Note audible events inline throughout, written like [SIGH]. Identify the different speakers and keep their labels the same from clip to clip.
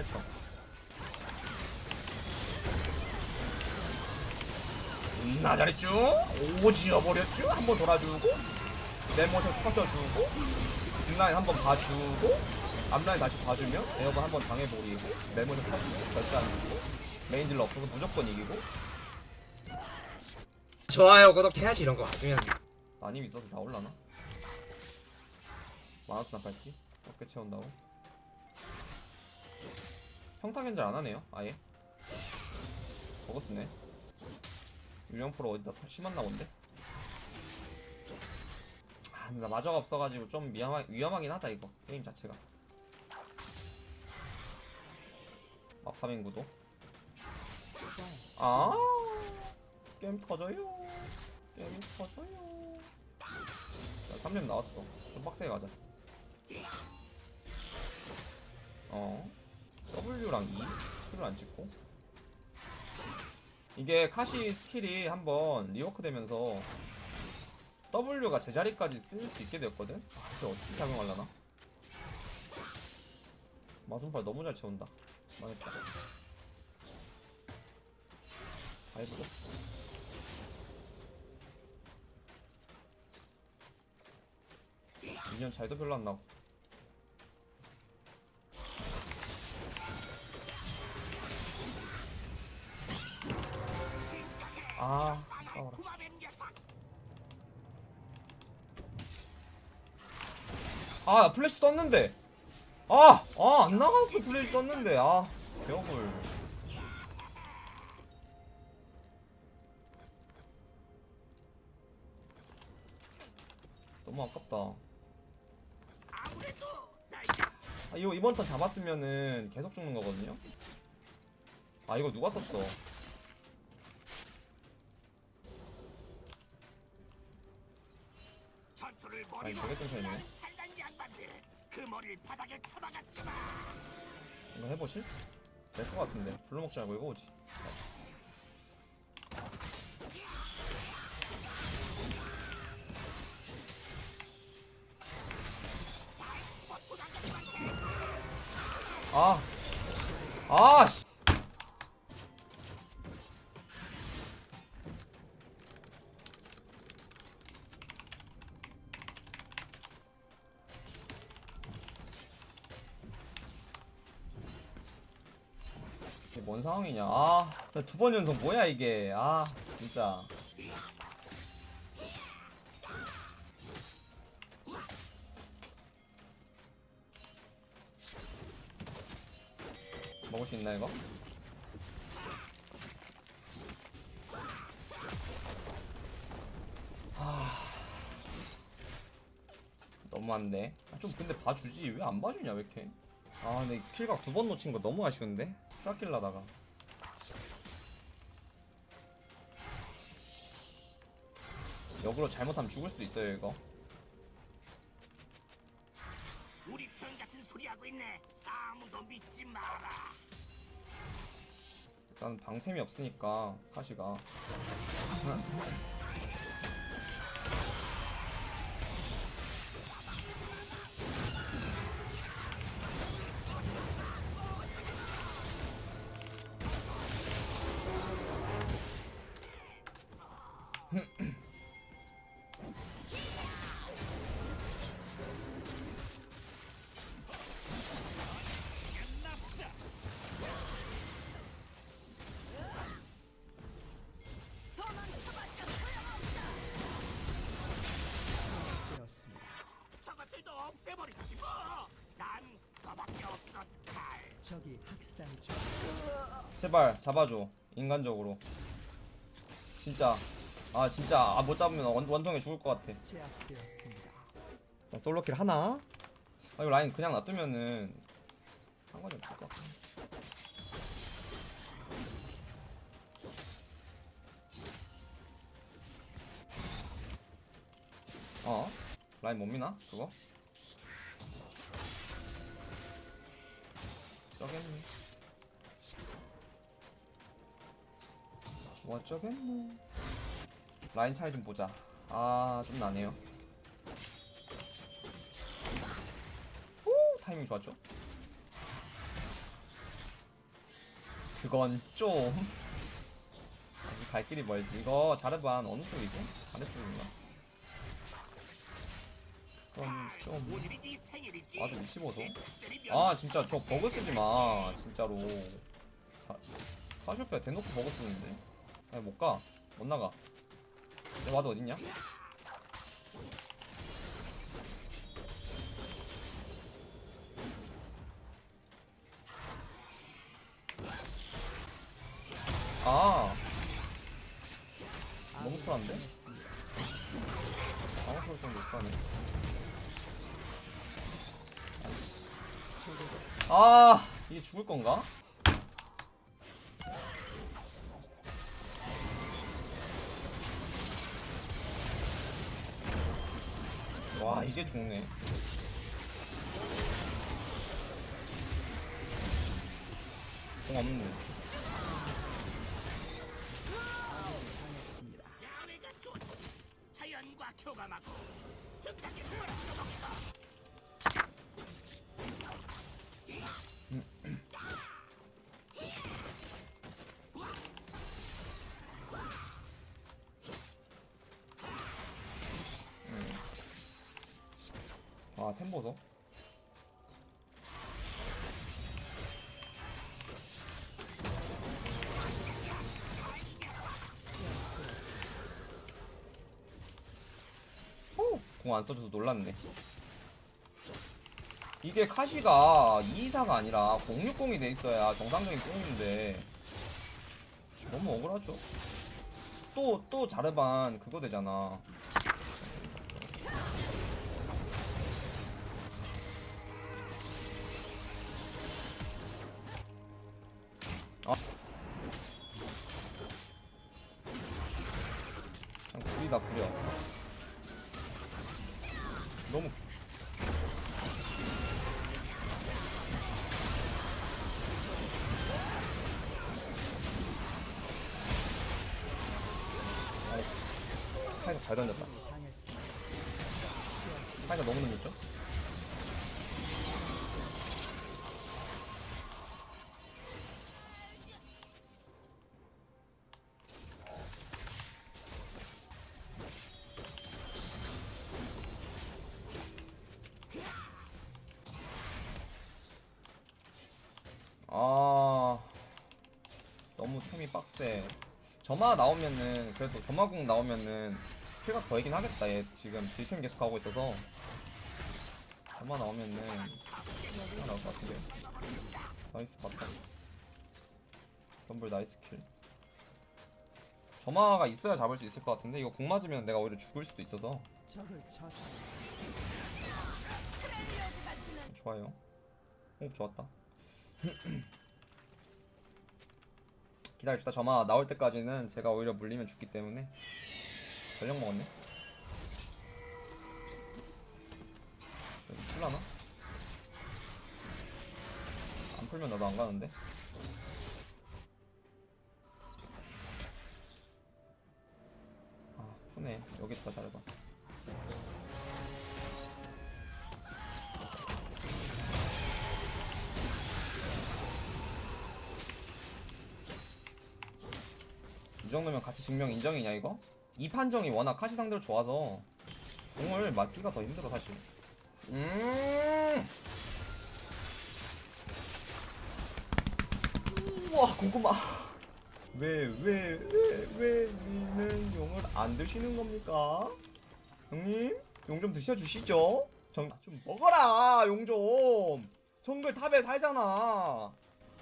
Speaker 1: 펼쳐 나 잘했죠? 오 지어버렸죠? 한번 돌아주고 내 모션 터져주고 뒷라인 한번 봐주고 앞라인 다시 봐주면 에어건 한번 당해버리고 내 모션 터지고 결단이고 메인 딜러 없어서 무조건 이기고
Speaker 2: 좋아요 구독해야지 이런 거 왔으면
Speaker 1: 많이 있어서 나올라나? 마우스 나 팔지? 어깨 채운다고? 평타 견제 안 하네요 아예. 저거 쓰네. 유령포로 어디다 사- 심었나 본데? 아 근데 나 마저가 없어가지고 좀 위험하, 위험하긴 하다 이거 게임 자체가. 마파민 구도. 아! 게임 터져요. 게임 터져요. 자 3렙 나왔어. 좀 빡세게 가자. 어 W랑 E? 스킬을 안 찍고? 이게 카시 스킬이 한번 rework 되면서 W가 제자리까지 쓸 수 있게 되었거든? 그게 어떻게 작용하려나? 마순팔 너무 잘 채운다. 망했다. 나이스 미니언 잘도 별로 안 나고 아 아까워라. 아 플래시 썼는데. 아! 아 안 나갔어 플래시 썼는데. 아 개업을. 너무 아깝다. 아 이거 이번 턴 잡았으면은 계속 죽는 거거든요? 아 이거 누가 썼어
Speaker 3: 전투를
Speaker 1: 아니
Speaker 3: 살단 양반들 그 머리를 바닥에 쳐박았지만
Speaker 1: 이거 해보실? 될것 같은데 불러 먹지 말고 이거 오지 아, 아, 씨. 뭔 상황이냐? 아, 두 번 연속 뭐야 이게? 아, 진짜. 먹을 수 있나 이거? 아, 너무한데. 아, 좀 근데 봐주지 왜 안 봐주냐 왜 이렇게? 아, 근데 킬각 두 번 놓친 거 너무 아쉬운데? 트라킬라다가. 역으로 잘못하면 죽을 수도 있어요 이거.
Speaker 3: 우리 편 같은 소리 하고 있네. 아무도 믿지 마라.
Speaker 1: 일단 방템이 없으니까 카시가 [LAUGHS] 제발 잡아줘 인간적으로 진짜 아 진짜 아, 못 잡으면 원, 원통에 죽을 것 같아. 나 솔로킬 하나? 아 이거 라인 그냥 놔두면은 상관이 없을 것 같아 어? 라인 못 미나? 그거? 저겠네 뭐 어쩌겠노. 라인 차이 좀 보자. 아 좀 나네요. 오 타이밍 좋았죠? 그건 좀 아직 갈 길이 멀지. 이거 자르반 어느 쪽이지? 아래쪽인가? 그건 좀. 아주
Speaker 3: 특별히
Speaker 1: 아 진짜 저 버그 쓰지 마 진짜로. 가, 카쇼페 대놓고 버그 쓰는데 아니 못가 못 나가 내 와드 어딨냐? 아 너무 쿨한데? 아무 소리 좀못 가네 아 이게 죽을 건가? 이게 죽네. 공
Speaker 3: 좋. 자연과 교감하고 특사기 돌아가
Speaker 1: 아 템보소 공안 써줘서 놀랐네. 이게 카시가 224가 아니라 060이 돼 있어야 정상적인 뽕인데 너무 억울하죠? 또 또 자르반 그거 되잖아 구리다 구려 너무 타이가 잘 던졌다. 타이가 너무 늦었죠? 빡세. 점화 나오면은 그래도 점화궁 나오면은 킬각 더이긴 하겠다. 얘 지금 딜템 계속 하고 있어서. 점화 나오면은 킬각 나올 것 같은데. nice 봤다. 덤불 nice kill. 점화가 있어야 잡을 수 있을 것 같은데 이거 궁 맞으면 내가 오히려 죽을 수도 있어서. 좋아요. 호흡 좋았다 [CLEARS THROAT] 기다립시다. 점화 나올 때까지는 제가 오히려 물리면 죽기 때문에. 전력 먹었네. 풀라나? 안 풀면 나도 안 가는데? 아 푸네. 여기 있다 잘해봐 이 정도면 같이 증명 인정이냐 이거? 이 판정이 워낙 카시 상대로 좋아서 공을 맞기가 더 힘들어 사실. 음! 우와 궁금하 왜왜 왜왜 니는 용을 안 드시는 겁니까? 형님 용 좀 드셔주시죠. 정, 좀 먹어라 용좀. 정글 탑에 살잖아.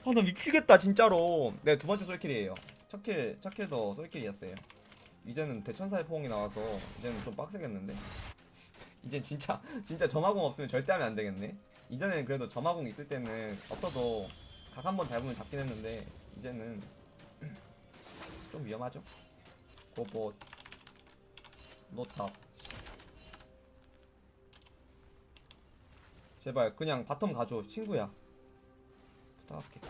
Speaker 1: 아나 미치겠다 진짜로. 네 두 번째 솔킬이에요 첫킬 첫킬도 솔킬이었어요. 이제는 대천사의 포옹이 나와서 이제는 좀 빡세겠는데? 이제 진짜 [LAUGHS] 진짜 점화공 없으면 절대 하면 안 되겠네? 이전에는 그래도 점화공 있을 때는 없어도 각 한 번 잡으면 잡긴 했는데 이제는 [CLEARS THROAT] 좀 위험하죠? 고보 노탑. 제발 그냥 바텀 가줘 친구야. 부탁할게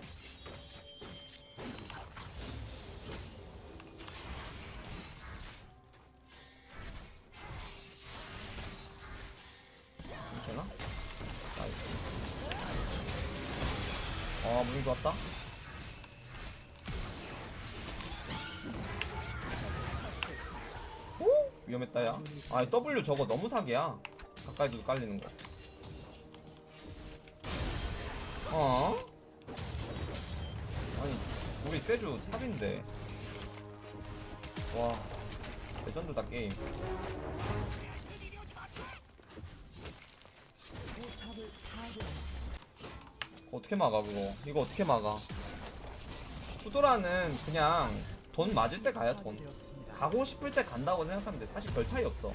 Speaker 1: 너무 좋았다? 오? 위험했다 야. 아, W 저거 너무 사기야. 가까이 두고 깔리는 거. 어? 아니 우리 세주 삽인데. 와 레전드다 게임. 어떻게 막아 그거? 이거 어떻게 막아? 투도라는 그냥 돈 맞을 때 가야 돈. 가고 싶을 때 간다고 생각하면 돼. 사실 별 차이 없어.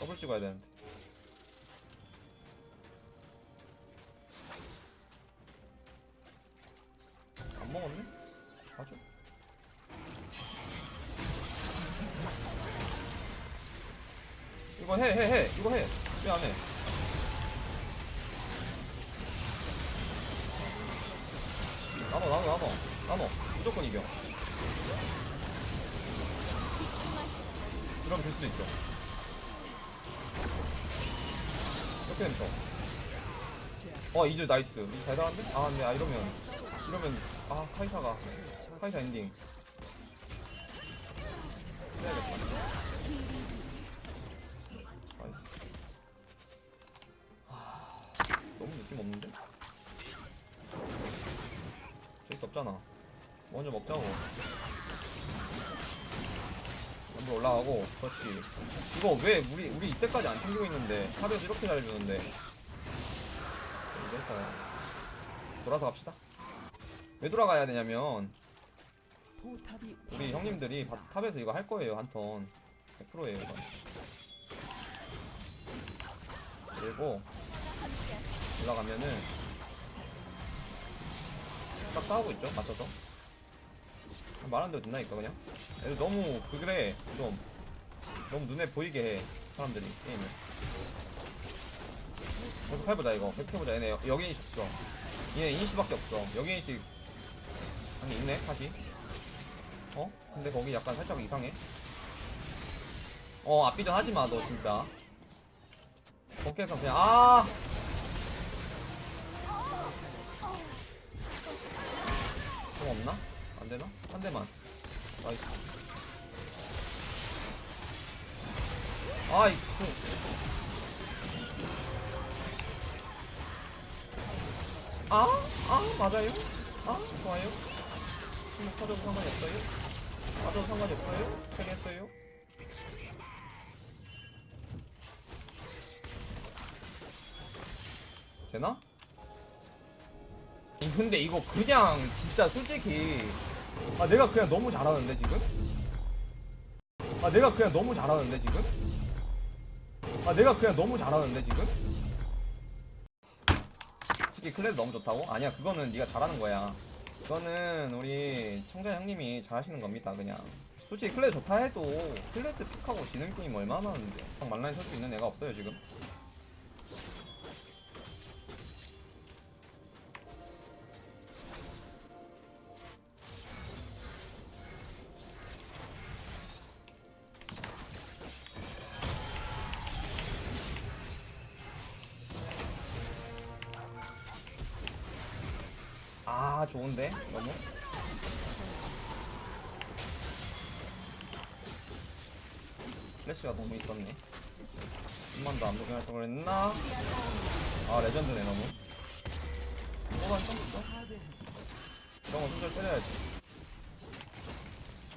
Speaker 1: 더블 찍어야 되는데. 안 먹었네? 가죠. 이거 해, 해, 해. 이거 해. 왜 안 해? 나눠, 나눠, 나눠. 나눠. 무조건 이겨. 이러면 될 수도 있죠. 이렇게 되면 져. 어, 이즈 nice. 이즈 잘 나왔는데? 아, 근데 아, 이러면. 이러면. 아, 카이사가. 카이사 엔딩. 해야겠다. nice. 하... 너무 느낌 없는데? 없잖아. 먼저 먹자고. 먼저 올라가고, 그렇지. 이거 왜 우리 우리 이때까지 안 챙기고 있는데 top에서 이렇게 잘 주는데. 이래서 돌아서 갑시다. 왜 돌아가야 되냐면 우리 형님들이 바- top에서 이거 할 거예요 한 턴. 100%예요 이거. 그리고 올라가면은 딱 싸우고 있죠 맞춰서. 말한 대로 된다니까 그냥. 애들 너무 그 그래 좀 너무 눈에 보이게 해 사람들이 게임을. 계속 해보자 이거 계속 해보자 얘네 여- 여기인식 없어 얘네 인식밖에 없어 여기인식 아니 있네 다시 어? 근데 거기 약간 살짝 이상해 어 앞비전 하지마 너 진짜 거기에서 그냥 아 좀 없나? 안 되나? 한 대만 나이스 아이 그 아? 아 맞아요? 아 좋아요? 뭐 터져도 상관이 없어요? 맞아도 상관이 없어요? 되겠어요? 되나? 이 근데 이거 그냥 진짜 솔직히 아 내가 그냥 너무 잘하는데 지금? 아 내가 그냥 너무 잘하는데 지금? 아 내가 그냥 너무 잘하는데 지금? 솔직히 클레드 너무 좋다고? 아니야 그거는 네가 잘하는 거야 그거는 우리 청자 형님이 잘하시는 겁니다 그냥 솔직히 클레드 좋다 해도 클레드 pick하고 지는 게임 얼마나 많은데 딱 맞라인 설수 있는 애가 없어요 지금 아 좋은데? 너무? 플래시가 너무 있었네. 한번 더안 도전할 걸 그랬나? 아 레전드네 너무. 뭐가 있었어. 이런 거 손절 때려야지.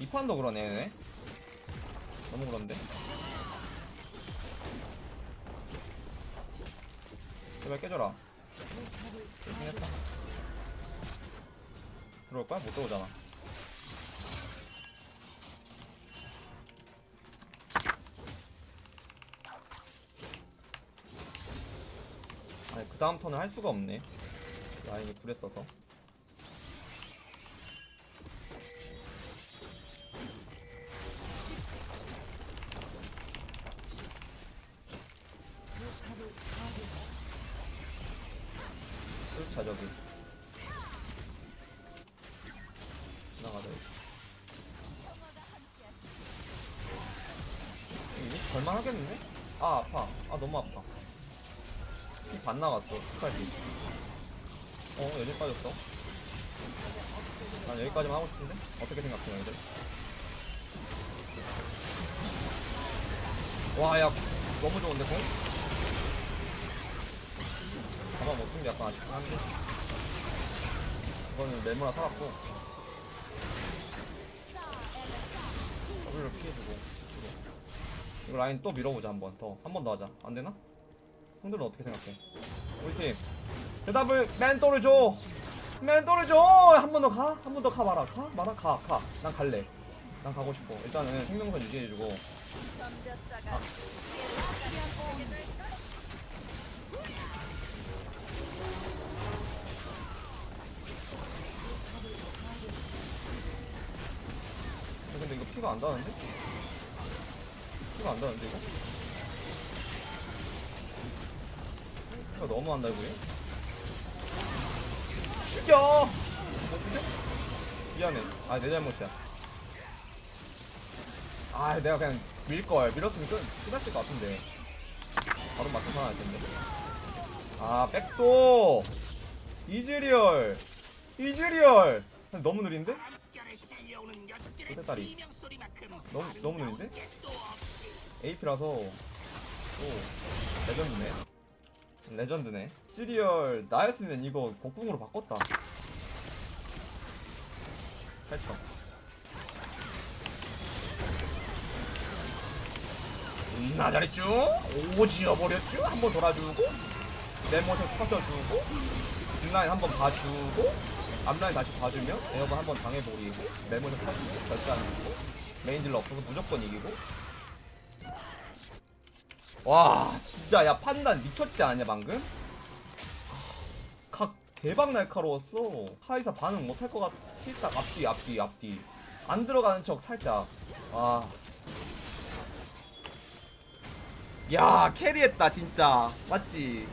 Speaker 1: 이 판도 그러네 얘네. 너무 그런데? 제발 깨져라.
Speaker 4: 포탑을
Speaker 1: 열심히 했다 들어올 거야? 못 들어오잖아. 아니 그 다음 턴을 할 수가 없네. 라인이 불에 써서 여기 이거 걸만 하겠는데? 아 아파 아 너무 아파 피 반 나갔어 끝까지 어 여기 빠졌어 난 여기까지만 하고 싶은데? 어떻게 생각해 너희들? 와야 너무 좋은데 공? 잡아 못쓴 게 약간 아쉽긴 한데 이거는 네모나 살았고 를 피해주고 이거 라인 또 밀어보자 한 번 더. 한 번 더 하자. 안되나? 형들은 어떻게 생각해? 우리 팀. 대답을 멘토를 줘! 멘토를 줘한 번 더 가? 한 번 더가 마라. 가? 마라 가 가. 난 갈래. 난 가고 싶어. 일단은 생명선 유지해주고.
Speaker 5: 덤
Speaker 1: 근데 이거 피가 안 닿는데? 피가 안 닿는데 이거? 피가 너무 안 달고 얘? 죽여! 뭐 죽여? 미안해 아 내 잘못이야 아 내가 그냥 밀걸 밀었으면 끝 끝났을 것 같은데 바로 맞춰 살아날 텐데 아 백도 이즈리얼 이즈리얼 너무 느린데?
Speaker 3: 소리만큼
Speaker 1: 너무- 너무 느린데? AP라서 오 레전드네. 레전드네. 시리얼 나였으면 이거 복궁으로 바꿨다. 8천 음, 나 잘했쥬 오 지어버렸쥬 한번 돌아주고 내 모션 터져주고 뒷라인 한번 봐주고 앞라인 다시 봐주면 에어건 한번 당해버리고 내 모션 터지고 절대 안 주고 메인 딜러 없어서 무조건 이기고 와 진짜 야 판단 미쳤지 않냐 방금? 각 대박 날카로웠어 카이사 반응 못할 것 같.. 실딱 앞뒤 앞뒤 앞뒤 안 들어가는 척 살짝 와. 야 캐리했다 진짜 맞지?